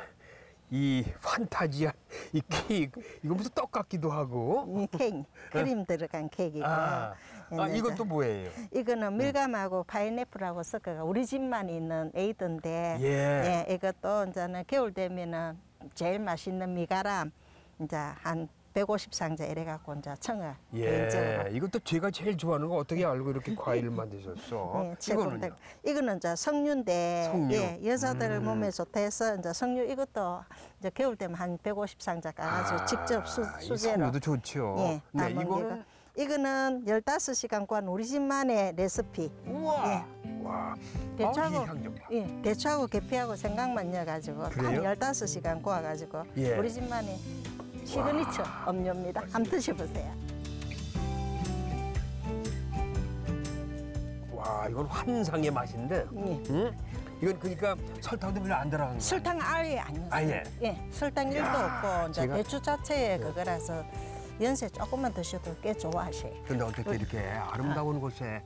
이 판타지한 이 케이크 이거 무슨 떡 같기도 하고. 이 케이크, 크림 들어간 케이크고. 아, 아 이제 이건 또 뭐예요? 이거는 밀감하고 파인애플하고 섞어가 우리 집만 있는 에이드인데 예. 예, 이것도 이제는 겨울 되면은 제일 맛있는 미가람 이제 한 150상자 이래 갖고 이제 청어 예, 이것도 제가 제일 좋아하는 거 어떻게 알고 이렇게 과일을 만드셨어? 예. 이거는요? 이거는 이제 석류인데 석류. 예, 여자들 음. 몸에 좋다 해서 이제 석류 이것도 이제 겨울 되면 한 150상자 까가지고 직접 수, 아, 이 수제로 석류도 좋죠. 예, 네, 이거는. 이거는 15시간 구한 우리 집만의 레시피. 우와, 와, 대추하고. 예, 대추하고 계피하고 생강만 넣어가지고 딱 그래요? 15시간 구워가지고 예. 우리 집만의 시그니처 음료입니다. 한번 드셔보세요. 와, 이건 환상의 맛인데. 예. 응? 이건 그러니까 설탕도 별로 안 들어간 거. 설탕 아예 안 넣었어요. 아예? 예, 설탕 일도 없고 이제 제가- 대추 자체에 그거라서 연세 조금만 드셔도 꽤 좋아하셔요. 근데 어떻게 이렇게 아름다운 곳에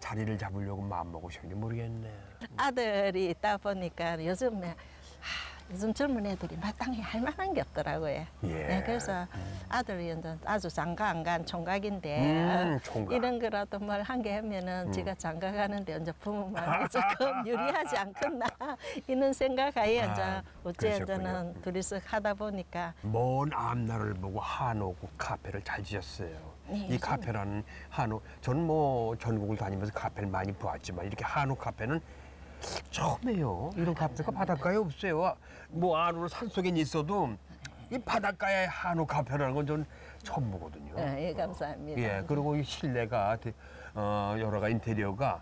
자리를 잡으려고 마음 먹으셨는지 모르겠네. 아들이 있다 보니까 요즘에 하, 요즘 젊은 애들이 마땅히 할 만한 게 없더라고요. 예. 네, 그래서 아들이 이제 아주 장가 안 간 총각인데 음, 총각. 음. 이런 거라도 뭘 한 게 하면은 지가 장가 가는데 이제 부모 마음이 조금 유리하지 않겠나 이런 생각하에 아, 이제 어째. 이제는 둘이서 하다 보니까 먼 앞날을 보고 한옥 카페를 잘 지었어요. 네, 이 카페라는 한옥, 저는 뭐 전국을 다니면서 카페를 많이 보았지만 이렇게 한옥 카페는 처음이에요. 이런 카페가 바닷가에 없어요. 뭐 안으로 산속엔 있어도 이 바닷가에 한옥 카페라는 건전 처음 보거든요. 예, 예, 감사합니다. 예, 그리고 이 실내가 되- 어, 여러 가지 인테리어가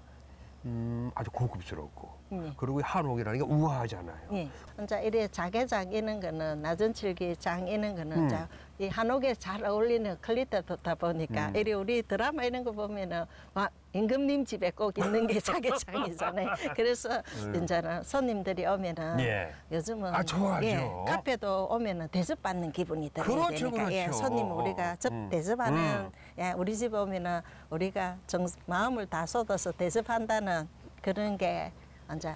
음, 아주 고급스럽고 예. 그리고 한옥이라는 게 우아하잖아요. 예. 이제 이래 자개장 이런 거는 낮은 칠기 장 이런 거는 음. 이 한옥에 잘 어울리는 퀄리티다 보니까 음. 이래 우리 드라마 이런 거 보면은 와 임금님 집에 꼭 있는 게 자개장이잖아요. 그래서 이제는 손님들이 오면은 예. 요즘은 아. 예, 카페도 오면은 대접받는 기분이 들어야 그렇죠, 되니까 예, 그렇죠. 손님 우리가 접 음. 대접하는 음. 예, 우리 집 오면은 우리가 정 마음을 다 쏟아서 대접한다는 그런 게 이제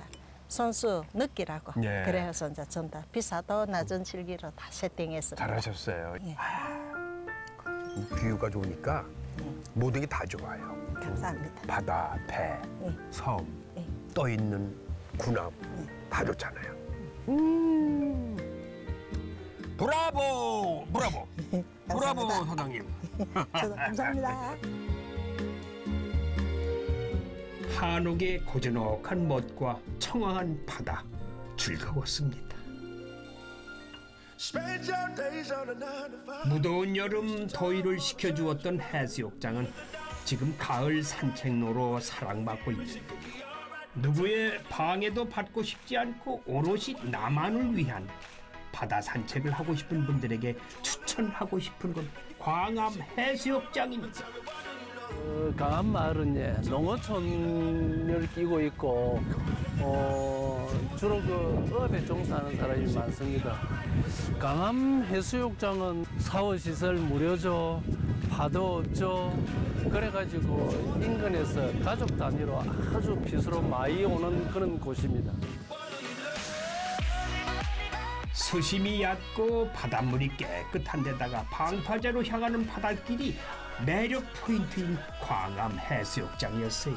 선수 느끼라고 예. 그래서 이제 전다 비싸도 낮은 칠기로 다 세팅했습니다. 잘하셨어요. 예. 뷰가 좋으니까 모든 게 다 좋아요. 감사합니다. 바다, 배, 예. 섬, 예. 떠 있는 군함 다 좋잖아요. 브라보, 브라보, 브라보 감사합니다. 사장님. 감사합니다. 한옥의 고즈넉한 멋과 청아한 바다 즐거웠습니다. 무더운 여름 더위를 식혀주었던 해수욕장은 지금 가을 산책로로 사랑받고 있는데요. 누구의 방해도 받고 싶지 않고 오롯이 나만을 위한 바다 산책을 하고 싶은 분들에게 추천하고 싶은 곳 광암 해수욕장입니다. 어, 강한 마을은 예, 농어촌을 끼고 있고 어, 주로 그 어업에 종사하는 사람이 많습니다. 강암 해수욕장은 샤워 시설 무료죠, 파도 없죠. 그래가지고 인근에서 가족 단위로 아주 비수로 많이 오는 그런 곳입니다. 수심이 얕고 바닷물이 깨끗한 데다가 방파제로 향하는 바닷길이 매력 포인트인 광암 해수욕장이었어요.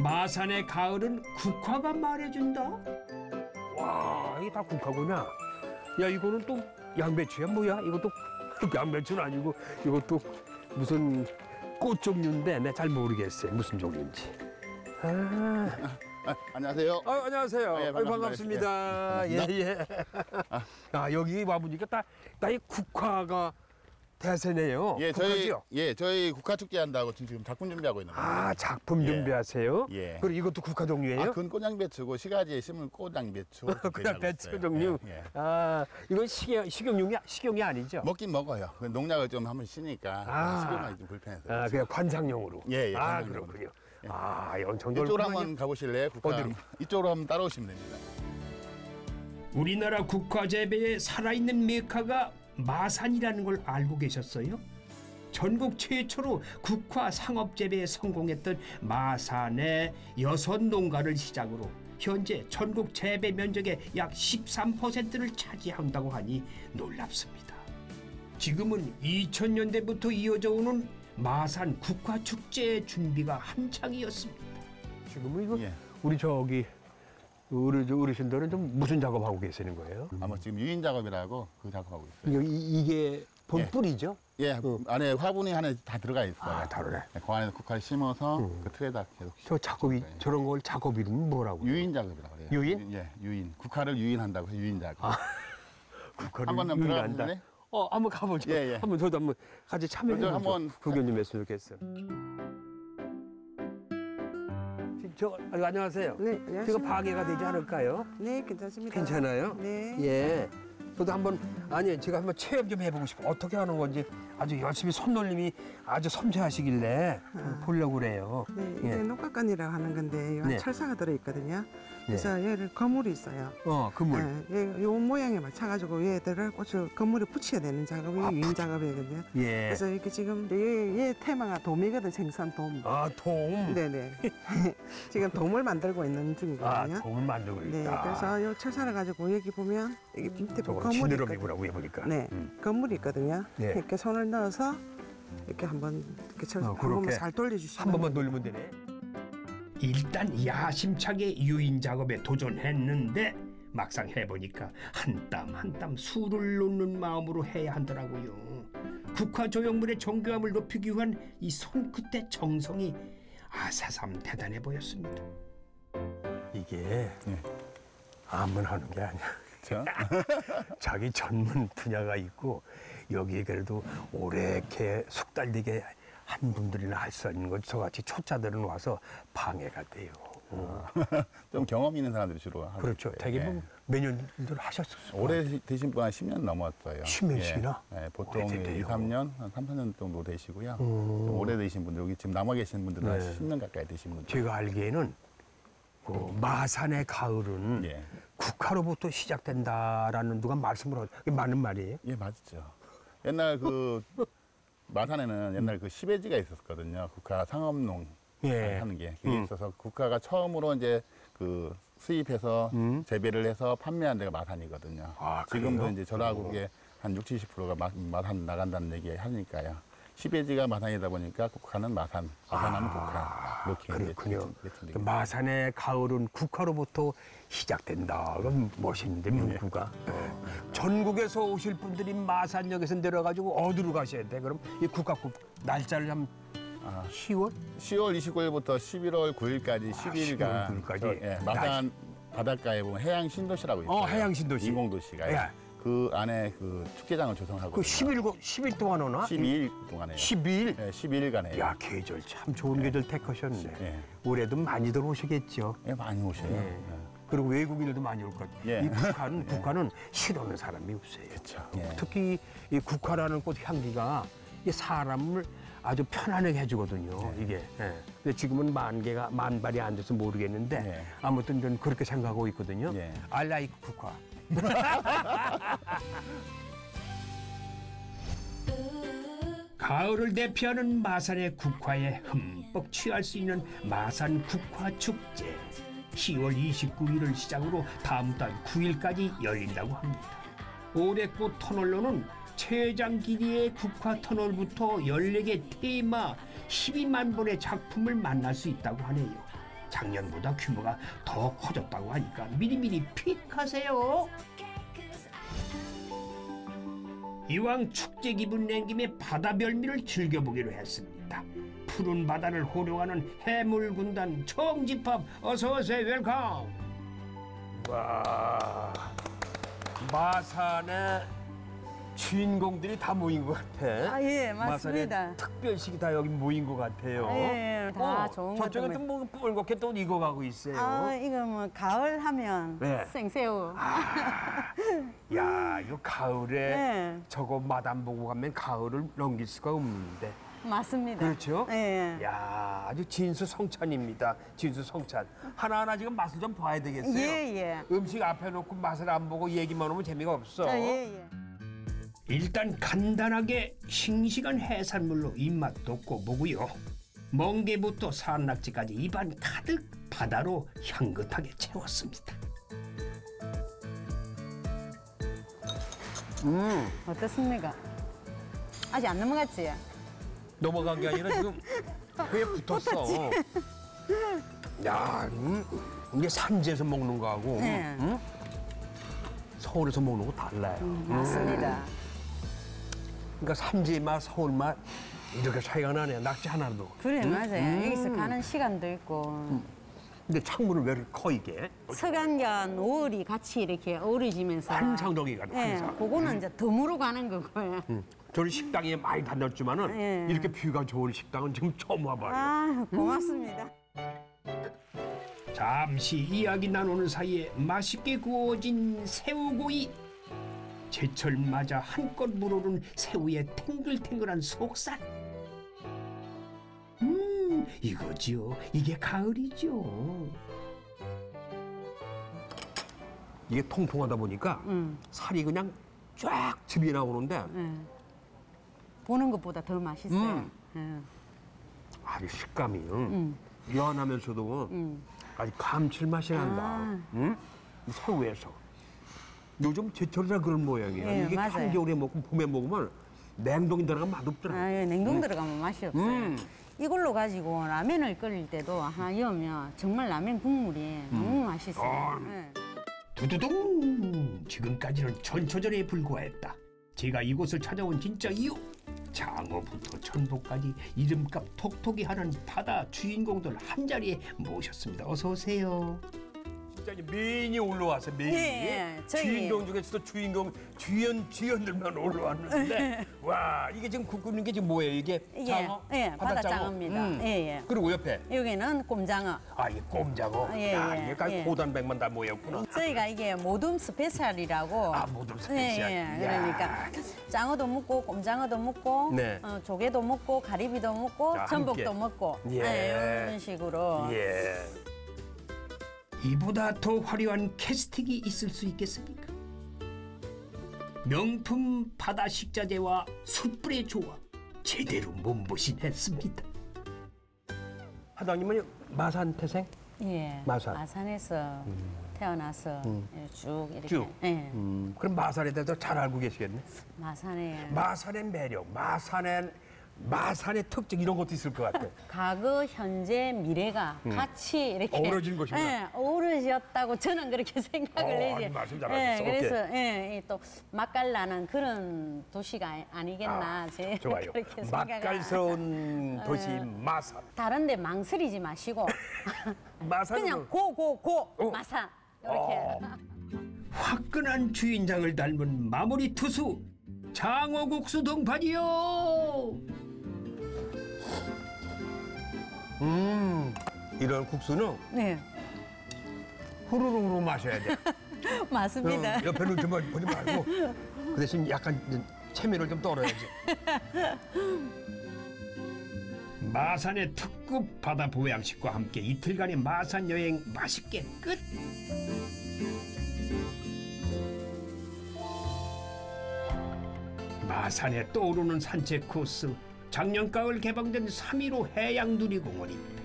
마산의 가을은 국화가 말해준다. 와, 이게 다 국화구나. 야, 이거는 또 양배추야 뭐야? 이것도 양배추는 아니고 이것도 무슨 꽃 종류인데 내가 잘 모르겠어요. 무슨 종류인지. 아, 아, 안녕하세요. 아, 안녕하세요. 예, 아유, 반갑습니다. 반갑습니다. 예, 예. 아, 여기 와보니까 다, 다이 국화가 대세네요. 예, 저희 국화지요? 예, 저희 국화 축제 한다고 지금 작품 준비하고 있는 거예요. 아, 작품 예. 준비하세요? 예. 그리고 이것도 국화 종류예요? 아, 그건 꽃양배추고 시가지에 심은 꽃양배추. 그냥 배추 종류. 예, 예. 아, 이건 식용, 식용용이, 식용이 아니죠? 먹긴 먹어요. 그 농약을 좀 한번 쓰니까 아. 식용하기 좀 불편해서. 아, 그냥 관상용으로. 예, 예, 아, 관상용으로. 그렇군요. 예. 아, 엄청 이쪽으로 넓구만요. 한번 가보실래요? 국화. 어디로? 이쪽으로 한번 따라오시면 됩니다. 우리나라 국화 재배의 살아있는 메카가 마산이라는 걸 알고 계셨어요? 전국 최초로 국화 상업 재배에 성공했던 마산의 여섯 농가를 시작으로 현재 전국 재배 면적의 약 13%를 차지한다고 하니 놀랍습니다. 지금은 2000년대부터 이어져 오는 마산 국화 축제의 준비가 한창이었습니다. 지금은 이거 예. 우리 저기 우리 저 어르신들은 좀 무슨 작업하고 계시는 거예요? 아마 지금 유인 작업이라고 그 작업하고 있어요. 이게, 이게 본뿌리죠? 예, 안에 화분이 하나 다 들어가 있어요. 아, 다르네. 네, 그 안에 국화를 심어서 음. 그 틀에다 계속 저 작업이 네. 저런 걸 작업 이름은 뭐라고? 유인 작업이라고 그래요. 유인? 예, 유인. 국화를 유인한다고 해서 유인 작업. 아, 국화를 유인한다. 어, 한번 가보죠. 예, 예. 한번 저도 한번 같이 참여해. 한번 구경 좀 했으면 좋겠어요. 저 아이고, 안녕하세요. 네, 안녕하세요. 제가 방해가 되지 않을까요? 네, 괜찮습니다. 괜찮아요? 네. 예. 저도 한번 아니 제가 한번 체험 좀 해보고 싶어. 어떻게 하는 건지 아주 열심히 손놀림이 아주 섬세하시길래 좀 보려고 그래요. 네, 예. 이게 녹각관이라고 하는 건데 이 네. 철사가 들어있거든요. 그래서 얘를 거물이 있어요. 어, 그물. 네, 요 모양에 맞춰가지고 얘들을 꽃을 건물에 붙여야 되는 작업이 아, 유인 작업이거든요. 예. 그래서 이렇게 지금 얘, 얘 테마가 돔이거든 생선 돔. 아, 돔. 네네. 지금 돔을 만들고 있는 아, 중이거든요. 돔을 만들고 네, 있다. 그래서 요 철사를 가지고 여기 보면 여기 밑에 저거 건물이 있거든요. 네, 음. 건물이 있거든요. 네. 이렇게 손을 넣어서 이렇게 한번 이렇게 철, 어, 한 번만 그렇게 살 돌려주시면 한 번만 돌리면 되네. 일단 야심차게 유인 작업에 도전했는데 막상 해보니까 한 땀 한땀 수를 놓는 마음으로 해야 하더라고요. 국화 조형물의 정교함을 높이기 위한 이 손끝의 정성이 아사삼 대단해 보였습니다. 이게 예. 아무나 하는 게 아니야. 자, 자기 전문 분야가 있고 여기에 그래도 오래게 숙달되게 한 분들이나 할 수 있는 것 저같이 초짜들은 와서 방해가 돼요. 어. 좀 경험 있는 사람들이 주로 하고 그렇죠. 되게 예. 뭐 몇년들 하셨어요. 오래 되신 분 한 10년 넘었어요. 10년씩이나? 예, 예, 보통 오래됐네요. 2, 3년, 한 3, 4년 정도 되시고요. 음. 좀 오래 되신 분들, 여기 지금 남아 계신 분들은 한 네. 10년 가까이 되신 분들. 제가 알기에는 그 마산의 가을은 예. 국화로부터 시작된다라는 누가 말씀을 하죠. 그게 맞는 말이에요? 예, 맞죠. 옛날 그 마산에는 옛날 그 시베지가 있었거든요. 국화 상업농 예. 하는 게 그게 음. 있어서 국화가 처음으로 이제 그 수입해서 음. 재배를 해서 판매한 데가 마산이거든요. 아, 지금도? 이제 전화국에 한 60, 70%가 마, 마산 나간다는 얘기 하니까요. 시베지가 마산이다 보니까 국화는 마산, 마산하면 국화 이렇게 아, 그렇군요. 그 마산의 가을은 국화로부터 시작된다. 그럼 멋있는데 문구가. 전국에서 오실 분들이 마산역에서 내려가지고 어디로 가셔야 돼? 그럼 이 국화국 날짜를 한 아, 10월? 10월 29일부터 11월 9일까지 10일간 10월 9일까지? 저, 예, 마산 바닷가에 보면 해양 신도시라고 있어요. 어, 해양 신도시. 인공도시가 예. 그 안에 그 축제장을 조성하고 그 10일, 10일 동안 오나? 12일 동안에 12일? 네, 12일간에 야, 계절 참 좋은 계절 택하셨네. 예. 올해도 많이들 오시겠죠. 예, 많이 오셔요. 예. 예. 그리고 외국인들도 많이 올 것. 예. 이 국화는 국화는 싫어하는 사람이 없어요. 그렇죠. 예. 특히 이 국화라는 꽃 향기가 이 사람을 아주 편안하게 해주거든요. 이게. 예. 근데 지금은 만 개가 만 발이 안 돼서 모르겠는데 예. 아무튼 저는 그렇게 생각하고 있거든요. 예. I like 국화. 가을을 대표하는 마산의 국화에 흠뻑 취할 수 있는 마산 국화 축제. 10월 29일을 시작으로 다음 달 9일까지 열린다고 합니다. 올해꽃 터널로는 최장 길이의 국화 터널부터 14개 테마 12만 본의 작품을 만날 수 있다고 하네요. 작년보다 규모가 더 커졌다고 하니까 미리미리 픽하세요. 이왕 축제 기분 낸 김에 바다 별미를 즐겨보기로 했습니다. 푸른 바다를 호령하는 해물 군단 총집합 어서 오세요 welcome. 와 마산의 주인공들이 다 모인 것 같아. 아, 예, 마산의 맞습니다. 특별식이 다 여기 모인 것 같아요. 예, 다 좋은 저쪽에 것들 또뭐 뻘겋게 또 익어가고 있어요. 아, 이거 뭐 가을 하면 네. 생새우. 야, 이거 가을에 네. 저거 마담 보고 가면 가을을 넘길 수가 없는데. 맞습니다. 그렇죠? 예. 야, 아주 진수성찬입니다. 진수성찬. 하나하나 지금 맛을 좀 봐야 되겠어요. 예, 예. 음식 앞에 놓고 맛을 안 보고 얘기만 하면 재미가 없어. 아, 예, 예. 일단 간단하게 싱싱한 해산물로 입맛 돋고 보고요. 멍게부터 산낙지까지 입안 가득 바다로 향긋하게 채웠습니다. 음, 어떻습니까? 아직 안 넘어갔지? 넘어간 게 아니라 지금 그에 붙었어. 야, 음, 이게 산지에서 먹는 거하고 네. 음? 서울에서 먹는 거 달라요. 음, 맞습니다. 그러니까 산지 맛, 서울 맛 이렇게 차이가 나네. 낙지 하나도. 그래, 음? 맞아요. 음. 여기서 가는 시간도 있고. 근데 창문은 왜 이렇게 커 이게? 서간과 노을이 같이 이렇게 어우러지면서. 환상적이가 예, 환상. 그거는 이제 덤으로 가는 거고요. 음. 저는 식당에 많이 다녔지만은 예. 이렇게 뷰가 좋은 식당은 지금 처음 와봐요. 아, 고맙습니다. 잠시 이야기 나누는 사이에 맛있게 구워진 새우구이. 제철 맞아 한껏 물오른 새우의 탱글탱글한 속살. 음, 이거지요. 이게 가을이죠. 이게 통통하다 보니까 음. 살이 그냥 쫙 즙이 나오는데 예. 보는 것보다 더 맛있어요. 음. 예. 아주 식감이 음. 연하면서도 음. 아주 감칠맛이 난다. 아. 응? 이 새우에서. 요즘 제철이라 그런 모양이에요. 예, 이게 맞아요. 한겨울에 먹고 봄에 먹으면 냉동이 들어가면 맛없더라고요. 아, 예, 냉동 들어가면 맛이 없어요. 음. 이걸로 가지고 라면을 끓일 때도 하나 여면 정말 라면 국물이 너무 맛있어요. 아. 예. 두두둥! 지금까지는 전초전에 불과했다. 제가 이곳을 찾아온 진짜 이유. 장어부터 천복까지 이름값 톡톡이 하는 바다 주인공들 한 자리에 모셨습니다. 어서 오세요. 이제 메인이 올라왔어요. 메인이. 예, 저희- 주인공 중에서도 주인공 주연 주연들만 올라왔는데 와 이게 지금 국 끓는 게 지금 뭐예요? 이게 이게 장어? 예, 바닷장어? 바닷장어입니다. 음. 예, 예. 그리고 옆에 여기는 꼼장어. 아 이게 꼼장어. 예, 야 예, 이게 까 예. 고단백만 다 모였구나. 저희가 이게 모둠 special이라고. 아, 모둠 special. 예, 예. 그러니까 장어도 먹고 꼼장어도 먹고 네. 어, 조개도 먹고 가리비도 먹고 자, 전복도. 먹고 예. 예, 이런 식으로. 예. 이보다 더 화려한 캐스팅이 있을 수 있겠습니까? 명품 바다 식자재와 숯불의 조합 제대로 몸보신했습니다. 하당님은 마산 태생? 예. 마산. 마산에서 태어나서 음. 예, 쭉 이렇게. 쭉. 예. 음, 그럼 마산에 대해서 잘 알고 계시겠네. 마산에 마산의 매력, 마산의 마산의 특징 이런 것도 있을 것 같아. 과거, 현재, 미래가 음. 같이 이렇게 어우러진 것이구나. 예, 어우러졌다고 저는 그렇게 생각을 어, 해지. 아니, 말씀 잘하셨어. 그래서 예, 이또 맛깔나는 그런 도시가 아니겠나 제 좋아요. 그렇게. 맛깔스러운 도시 예. 마산. 다른데 망설이지 마시고 마산은 그냥 고고고 마산 이렇게. 어. 화끈한 주인장을 닮은 마무리 투수 장어국수 동판이요. 음, 이런 국수는 네 후루룩으로 마셔야 돼. 맞습니다. 어, 옆에 눈좀 보지 말고 그 대신 약간 체면을 좀 떨어야지. 마산의 특급 바다 보양식과 함께 이틀간의 마산 여행 맛있게 끝. 마산에 떠오르는 산책 코스 작년 가을 개방된 3.15 해양 누리공원입니다.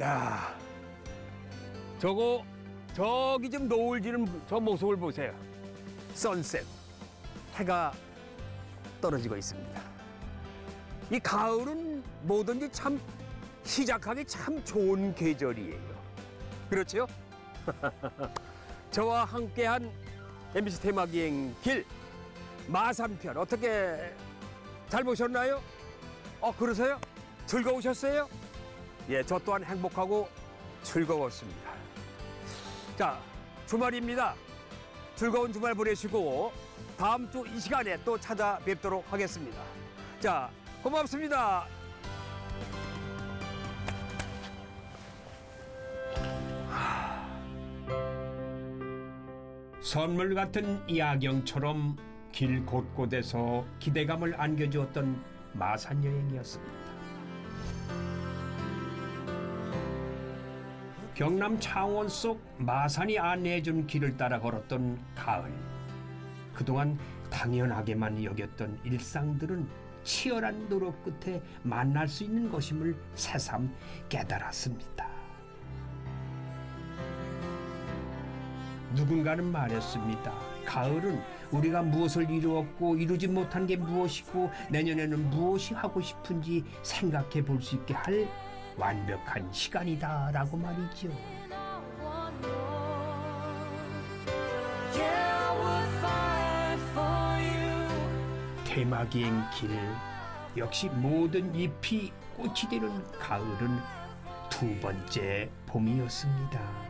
야, 저거 저기 좀 노을 지는 저 모습을 보세요. 선셋, 해가 떨어지고 있습니다. 이 가을은 뭐든지 참 시작하기 참 좋은 계절이에요. 그렇죠? 저와 함께한 MBC 테마기행 길 마산편 어떻게 잘 보셨나요? 어 그러세요? 즐거우셨어요? 예, 저 또한 행복하고 즐거웠습니다. 자, 주말입니다. 즐거운 주말 보내시고 다음 주 이 시간에 또 찾아뵙도록 하겠습니다. 자, 고맙습니다. 선물 같은 야경처럼 길 곳곳에서 기대감을 안겨주었던 마산 여행이었습니다. 경남 창원 속 마산이 안내해준 길을 따라 걸었던 가을. 그동안 당연하게만 여겼던 일상들은 치열한 노력 끝에 만날 수 있는 것임을 새삼 깨달았습니다. 누군가는 말했습니다. 가을은 우리가 무엇을 이루었고 이루지 못한 게 무엇이고 내년에는 무엇이 하고 싶은지 생각해 볼 수 있게 할 완벽한 시간이다 라고 말이죠. 테마기행 길 역시 모든 잎이 꽃이 되는 가을은 두 번째 봄이었습니다.